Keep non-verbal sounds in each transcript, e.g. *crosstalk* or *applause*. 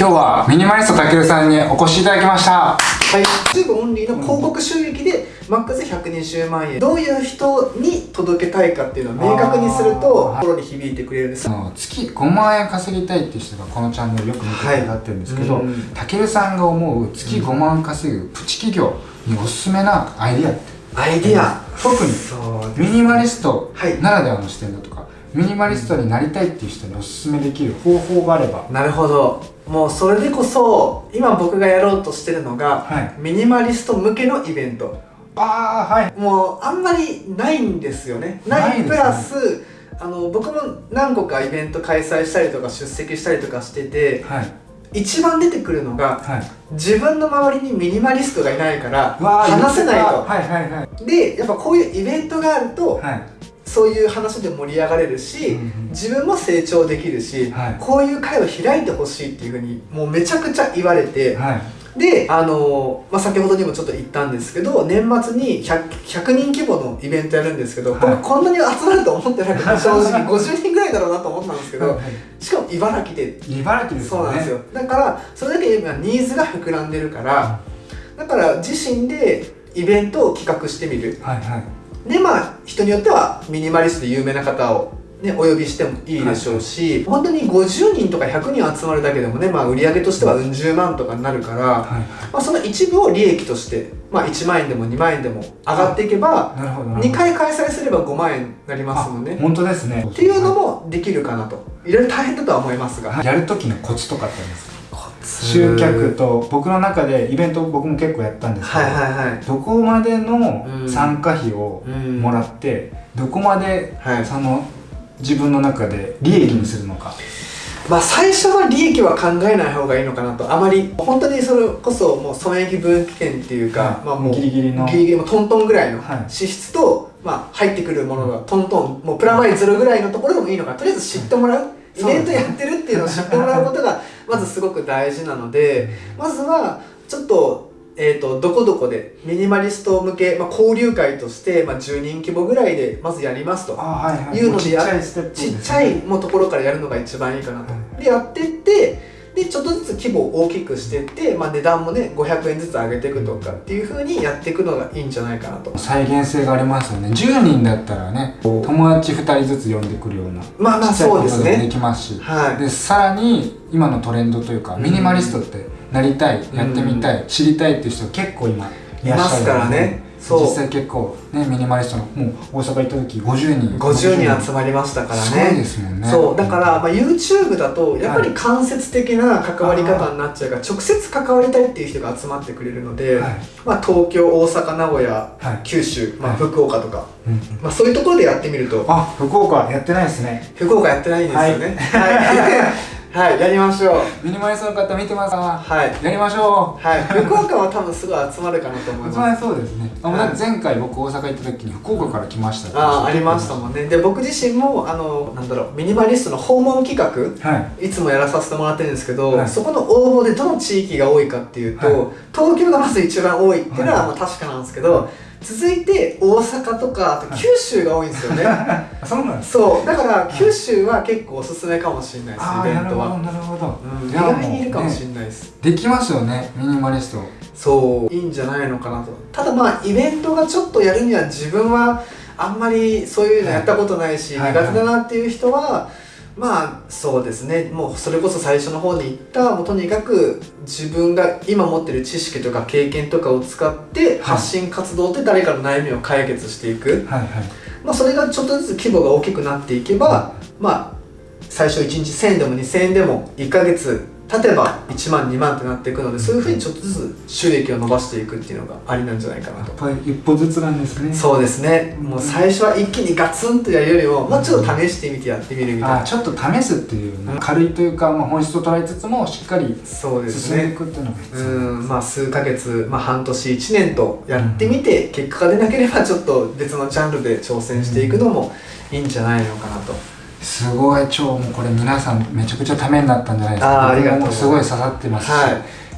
今日はミニマリストたけるさんにお越しいただきました。はい。YouTube オンリーの広告収益でマックス120万円。どういう人に届けたいかっていうのを明確にすると心に響いてくれるんです。月5万円稼ぎたいっていう人がこのチャンネルよく見てくださってるんですけどたけるさんが思う月5万稼ぐプチ企業におすすめなアイディアって？アイディア。特にミニマリストならではの視点だとか、ミニマリストになりたいっていう人におすすめできる方法があれば。なるほどもうそれでこそ今僕がやろうとしてるのが、はい、ミニマリスト向けのイベント。ああはい。もうあんまりないんですよね。ない。プラス、あの僕も何個かイベント開催したりとか出席したりとかしてて、はい、一番出てくるのが、はい、自分の周りにミニマリストがいないから話せないと、はいはいはい、でやっぱこういうイベントがあると、はい、そういう話で盛り上がれるし、うんうん、自分も成長できるし、はい、こういう会を開いてほしいっていうふうにもうめちゃくちゃ言われて、であの、まあ、先ほどにもちょっと言ったんですけど年末に 100, 100人規模のイベントやるんですけど、はい、僕こんなに集まると思ってなくて正直50人ぐらいだろうなと思ったんですけど、はい、しかも茨城で。茨城です、ね、そうなんですよ。だからそれだけ今ニーズが膨らんでるから、だから自身でイベントを企画してみる、はいはい、でまあ人によってはミニマリストで有名な方をね、お呼びしてもいいでしょうし、はい、本当に50人とか100人集まるだけでもね、まあ、売り上げとしてはうん十万とかになるから、はい、まあ、その一部を利益として、まあ、1万円でも2万円でも上がっていけば2回開催すれば5万円になりますもんね。本当ですね。っていうのもできるかなと。いろいろ大変だとは思いますが。やる時のコツとかってありますか？集客と僕の中でイベント僕も結構やったんですけど、はいはいはい、どこまでの参加費をもらって、どこまでその自分の中で利益にするのか、まあ最初は利益は考えない方がいいのかなと。あまり本当にそれこそもう損益分岐点っていうか、はい、まあもうギリギリの。ギリギリもトントンぐらいの支出と、はい、まあ入ってくるものがトントンもうプラマイゼロぐらいのところでもいいのか。とりあえず知ってもらう、イベントやってるっていうのを知ってもらうことがまずすごく大事なのでまずはちょっとえーと、どこどこでミニマリスト向け、まあ、交流会として、まあ、10人規模ぐらいでまずやりますと。いうのでや、ちっちゃいもうところからやるのが一番いいかなと。でやってってでちょっとずつ規模を大きくしていって、まあ、値段もね500円ずつ上げていくとかっていうふうにやっていくのがいいんじゃないかなと。再現性がありますよね。10人だったらね友達2人ずつ呼んでくるようなまあまあそうですね。できますし、はい、でさらに今のトレンドというかミニマリストってなりたい、やってみたい、知りたいっていう人結構今いますからね実際結構ねミニマリストのもう大阪行った時50人。50人集まりましたからね。そうですもんね。そう。だから、まあ、YouTube だとやっぱり間接的な関わり方になっちゃうから、直接関わりたいっていう人が集まってくれるので、はい、まあ、東京大阪名古屋、はい、九州、まあ、福岡とか、まあ、そういうところでやってみると。あ福岡やってないですね。福岡やってないんですよね。はい *laughs* はいやりましょう。ミニマリストの方見てますか？はい。やりましょう。はい。福岡は多分すぐ集まるかなと思います。集まりそうですね、はい、前回僕大阪行った時に福岡から来ましたああありましたもんね。で僕自身もあのなんだろうミニマリストの訪問企画、はい、いつもやらさせてもらってるんですけど、はい、そこの応募でどの地域が多いかっていうと、はい、東京がまず一番多いっていうのはまあ確かなんですけど、続いて大阪とか九州が多いんですよね。*laughs* そうなんですそう。だから九州は結構おすすめかもしれないです。イベントは。なるほど、うん、意外にいるかもしれないです、ね、できますよね。ミニマリスト。そう。いいんじゃないのかなと。ただまあイベントがちょっとやるには自分はあんまりそういうのやったことないし、はい、苦手だなっていう人は、はいはいまあそうですね。もうそれこそ最初の方に言ったもうとにかく自分が今持ってる知識とか経験とかを使って発信活動って誰かの悩みを解決していく、はいはい、まあ、それがちょっとずつ規模が大きくなっていけば、まあ最初1日1000円でも2000円でも1ヶ月例えば1万2万ってなっていくのでそういうふうにちょっとずつ収益を伸ばしていくっていうのがありなんじゃないかなと。やっぱり一歩ずつなんですね。そうですね、もう最初は一気にガツンとやるよりももうちょっと試してみてやってみるみたいな、ちょっと試すっていう、ね、軽いというか、まあ、本質を捉えつつもしっかり進んでいくっていうのが必要うん。まあ数ヶ月、まあ、半年1年とやってみて、結果が出なければちょっと別のジャンルで挑戦していくのもいいんじゃないのかなと。すごい超もうこれ皆さんめちゃくちゃためになったんじゃないですか。あありがとう。すごい刺さってますし、は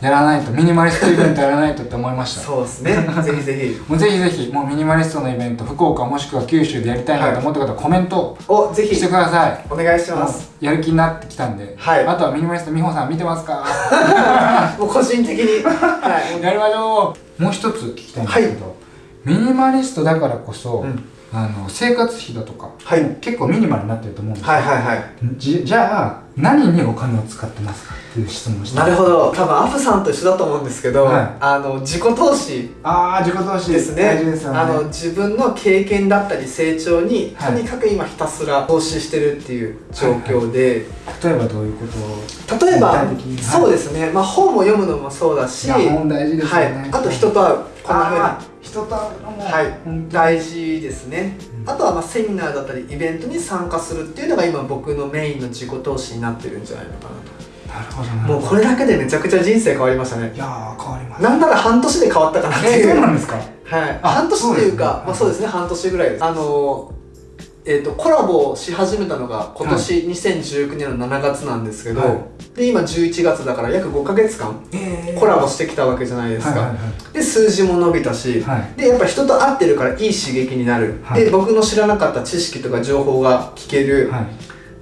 い、やらないとミニマリストイベントやらないとって思いました。そうですね。*laughs* ぜひぜひ。もうぜひぜひもうミニマリストのイベント福岡もしくは九州でやりたいなと思った方、はコメントをぜひ。してください。お願いします。やる気になってきたんで、はい、あとはミニマリスト美穂さん見てますか？*laughs* もう個人的に、はい、*laughs* やりましょう。もう一つ聞きたいんですけど、はい、ミニマリストだからこそ、うんあの生活費だとか、はい、結構ミニマルになってると思うんですけど、はいはいはい、じじゃあ何にお金を使ってますかっていう質問をしてなるほど。多分アフさんと一緒だと思うんですけど、はい、あの自己投資。ああ自己投資。ですね。大事ですよね。あの自分の経験だったり成長に、とにかく今ひたすら投資してるっていう状況で、はいはい、例えばどういうことを例えば、そうですね、まあ、本を読むのもそうだし。本大事ですよね、はい、あと人と会うこんなふうに人と会うのも、はい、大事ですね、うん、あとはまあセミナーだったりイベントに参加するっていうのが今僕のメインの自己投資になってるんじゃないのかなと。なるほどもうこれだけでめちゃくちゃ人生変わりましたね。いや変わります。なんなら半年で変わったかなっていう、えー、そうなんですか？はい。半年っていうかまあそうですね。半年ぐらいです。あのえーと、コラボし始めたのが今年2019年の7月なんですけど、はい、で今11月だから約5か月間コラボしてきたわけじゃないですか、で数字も伸びたし、はい、でやっぱ人と会ってるからいい刺激になる、はい、で僕の知らなかった知識とか情報が聞ける、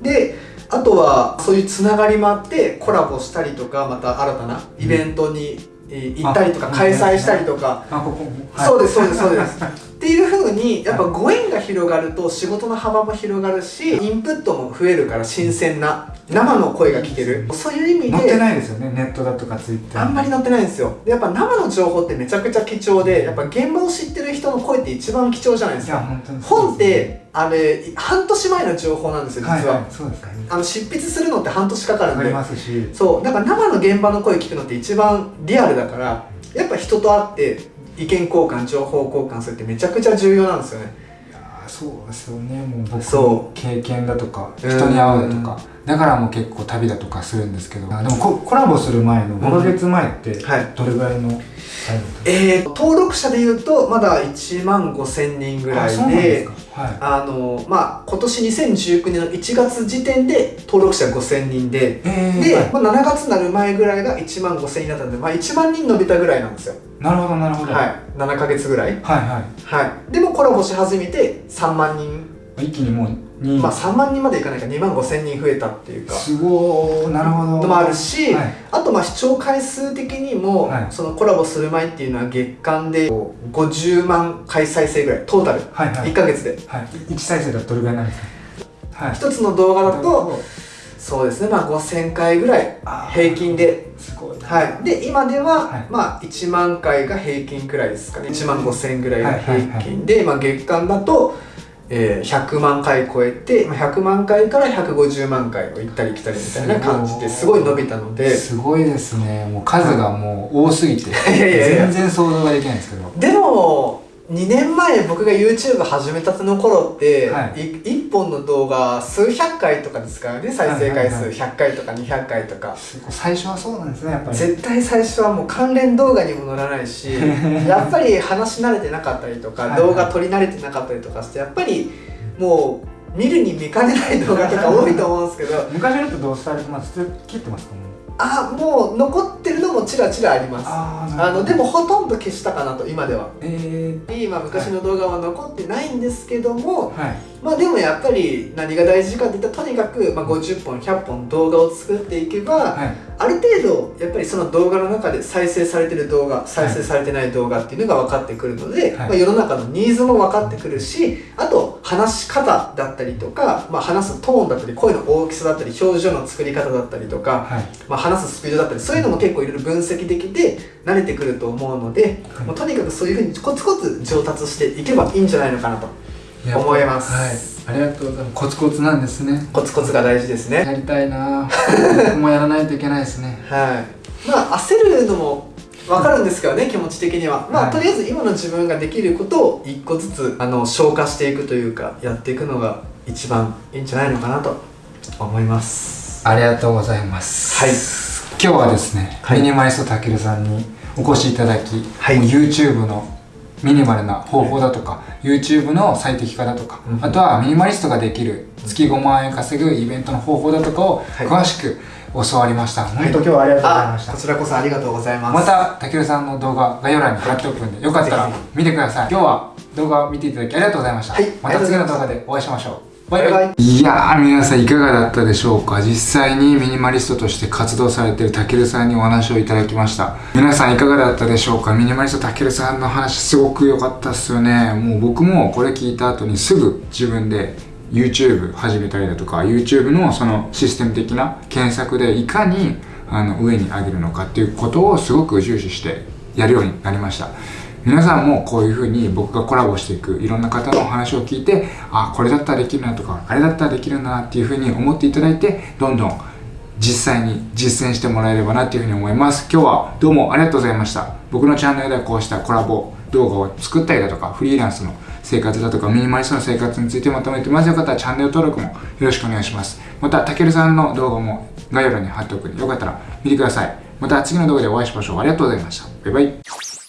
であとはそういうつながりもあってコラボしたりとかまた新たなイベントに行ったりとか開催したりとか、そうですそうですそうです。*laughs* っていうふうにやっぱご縁が広がると仕事の幅も広がるしインプットも増えるから新鮮な生の声が聞ける。そういう意味で載ってないですよねネットだとかツイッター。あんまり載ってないんですよ。やっぱ生の情報ってめちゃくちゃ貴重でやっぱ現場を知ってる人の声って一番貴重じゃないですか。本ってあれ半年前の情報なんですよ実は、はいはい、そうですか、ね、あの執筆するのって半年かかるんで。そう。だから生の現場の声聞くのって一番リアルだからやっぱ人と会って意見交換情報交換するってめちゃくちゃ重要なんですよね。いやそうですよね。もう僕の経験だとか人に会うとかだからもう結構旅だとかするんですけど。でもココラボする前の5か月前ってどれぐらいの、うんはいえー、登録者でいうとまだ1万5000人ぐらいであのまあ今年2019年の1月時点で登録者5000人で、えー、で、はい、まあ、7月になる前ぐらいが1万5000人だったんで、まあ、1万人伸びたぐらいなんですよ。なるほどなるほど。はい。7か月ぐらい。はいはい、はい、でもコラボし始めて3万人。一気にもうまあ3万人までいかないか2万5千人増えたっていうか。すごいなるほど。のもあるし、はい、あとまあ視聴回数的にも、はい、そのコラボする前っていうのは月間で50万回再生ぐらいトータル、はいはい、1か月で、はい、1再生だとどれぐらいなんですか、はい、1つの動画だとそうですねまあ5000回ぐらい平均で。すごい、はい、で今では、はい、まあ1万回が平均くらいですかね。1万5000ぐらいが平均で、まあ、月間だとえー、100万回超えて100万回から150万回を行ったり来たりみたいな感じですごい伸びたので。すごいですね。もう数がもう多すぎて。*laughs* 全然想像ができないんですけど。でも2年前僕が YouTube 始めたての頃って、はい、1本の動画数百回とかですからね再生回数100回とか200回とか、最初はそうなんですねやっぱり。絶対最初はもう関連動画にも載らないし *laughs* やっぱり話し慣れてなかったりとか動画撮り慣れてなかったりとかしてやっぱりもう見るに見かねない動画とか多いと思うんですけど。昔の人どうされてます？切ってますか？もあもう残ってるのもちらちらあります。あのでもほとんど消したかなと今では、えー、今昔の動画は残ってないんですけども、はい、まあでもやっぱり何が大事かっていったらとにかく、まあ、50本100本動画を作っていけば、はい、ある程度やっぱりその動画の中で再生されてる動画再生されてない動画っていうのが分かってくるので、はい、まあ、世の中のニーズも分かってくるしあと話し方だったりとか、まあ、話すトーンだったり声の大きさだったり表情の作り方だったりとか、まあ、話すスピードだったりそういうのも結構いろいろ分析できて慣れてくると思うので、はい、もうとにかくそういうふうにコツコツ上達していけばいいんじゃないのかなと思います、はい、ありがとうございます。コツコツなんですね。コツコツが大事ですね。やりたいな *laughs* 僕もやらないといけないですね。はい。まあ焦るのも分かるんですけどね気持ち的には。まあ、はい、とりあえず今の自分ができることを一個ずつあの消化していくというかやっていくのが一番いいんじゃないのかなと思います。ありがとうございます。はい。今日はですね、はい、ミニマリストたけるさんにお越しいただき、はい、YouTube のミニマルな方法だとか、YouTube の最適化だとか、うん、あとはミニマリストができる月5万円稼ぐイベントの方法だとかを詳しく、教わりました。本当今日はありがとうござい。ました、こちらこそありがとうございます。またたけるさんの動画概要欄に貼っておくんでよかったら見てください。今日は動画を見ていただきありがとうございました、はい、また次の動画でお会いしましょう。バイバイ。い。やー皆さんいかがだったでしょうか。実際にミニマリストとして活動されているたけるさんにお話をいただきました。皆さんいかがだったでしょうか？ミニマリストたけるさんの話すごく良かったっすよね。もう僕もこれ聞いた後にすぐ自分で YouTube 始めたりだとか YouTube のそのシステム的な検索でいかにあの上に上げるのかっていうことをすごく重視してやるようになりました。皆さんもこういうふうに僕がコラボしていくいろんな方のお話を聞いてあこれだったらできるなとかあれだったらできるなっていうふうに思っていただいてどんどん実際に実践してもらえればなっていうふうに思います。今日はどうもありがとうございました。僕のチャンネルではこうしたコラボ動画を作ったりだとかフリーランスの生活だとかミニマリストの生活についてまとめてますよ。かったらチャンネル登録もよろしくお願いします。またたけるさんの動画も概要欄に貼っておくのでよかったら見てください。また次の動画でお会いしましょう。ありがとうございました。バイバイ。